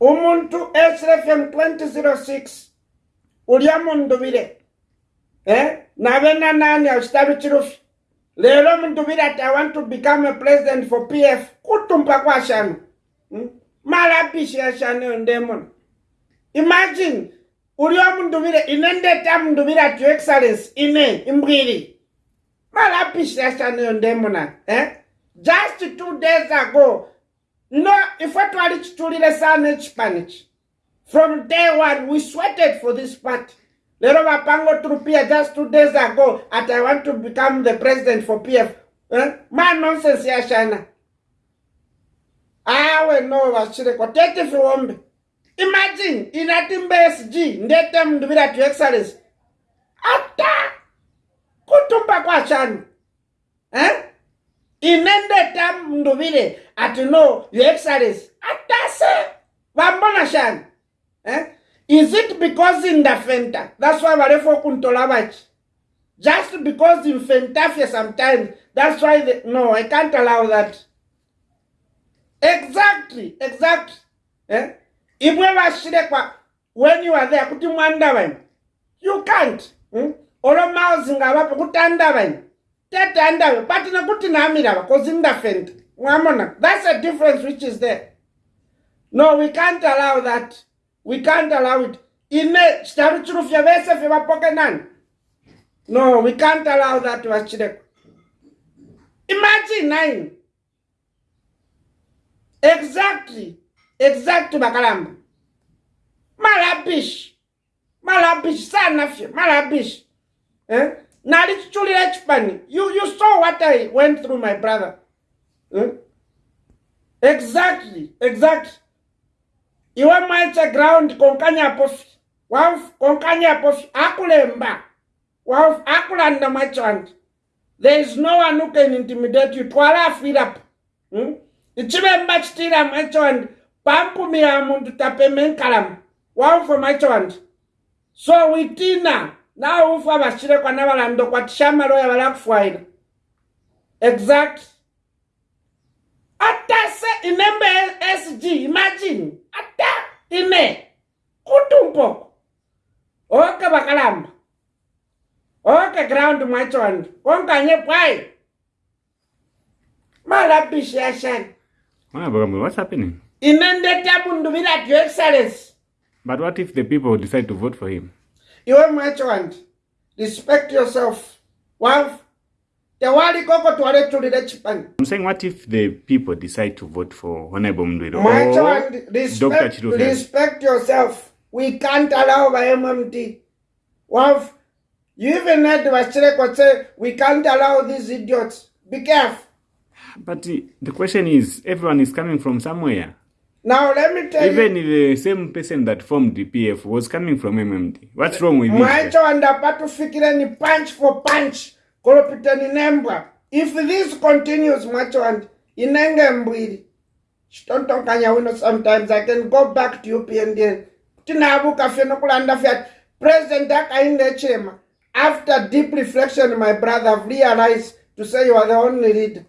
umuntu srfm 2006 urya mundubire eh? nabe nanani ashitabi chirufi lero mundubire ati i want to become a president for pf kutumpa kwashanu hmm? malabishi ashanu yondemona imagine uryo mundubire inendeta mundubire ati your excellence ine imbwiri malabishi ashanu yondemona eh? just two days ago no ife twali chitulire sane chipani chi from day one we sweated for this party lero vapango through p f just two days ago at i want to become the president for p f eh? ma nonsense yashana awe no vachireko tete fiwombe imagine inati mbsg ndete mundivira to excellence ata kutumba kwashana eh? ine ndoita nduvire atino yexales atase vambona shani eh? is it because indafenta thats why varefo kuntola vachi just because infentafia sometimes thats why the... no i can't allow that exactly exactly imwe eh? vashirekwa when you are there kuti mwandavanyi you can't hmm? oro mausi ngavapo kutandavanyi tatandave batina kuti nami lava cause indafend mwamona that's a difference which is there no we can't allow that we can't allow it ine chitaru chirufya vese vevapoke nani no we can't allow that vachireko imagine nine exactly exactly vakaramba marabish marabish sanafye marabish e eh? nali tsuchulira chipani you saw what i went through my brother eh? exactly exactly iwe mwaitse ground konkanyapofi waf konkanyapofi akulemba waf akulanda mwaitse wangu there is no one who can intimidate you twala afirapa hmm? ichivemba chitira mwaitse wangu pampumira mundu tapemenkalama waf mwaitse wangu so witina nawo ufa vashire kwana valando kwati shamaloya vala kufwaila exact ata se inembe sg imagine ata ine kuti umpoko oke vakalamba oke ground mwachonde konkanye bwai malabishi yashani Bakamu, what's happening? Inendeta mundu bila your excellency. But what if the people decide to vote for him? Iwe merchant, respect yourself. wife. The Well, I'm saying what if the people decide to vote for Honorable Mdwiro or child, respect, Respect yourself. We can't allow by MMT. wife. you even heard Vashireko say, we can't allow these idiots. Be careful. But the question is, everyone is coming from somewhere. Now let me tell Even you. Even the same person that formed DPF was coming from MMD. What's wrong with this? Mwacho anda patu fikire ni punch for punch. Kolo pita ni nembwa. If this continues, mwacho anda, inenge mbwiri. Shtonton kanya wino sometimes. I can go back to UPND. Tinabu kafeno kula anda fiat. President Daka inge chema. After deep reflection, my brother, I've realized to say you are the only leader.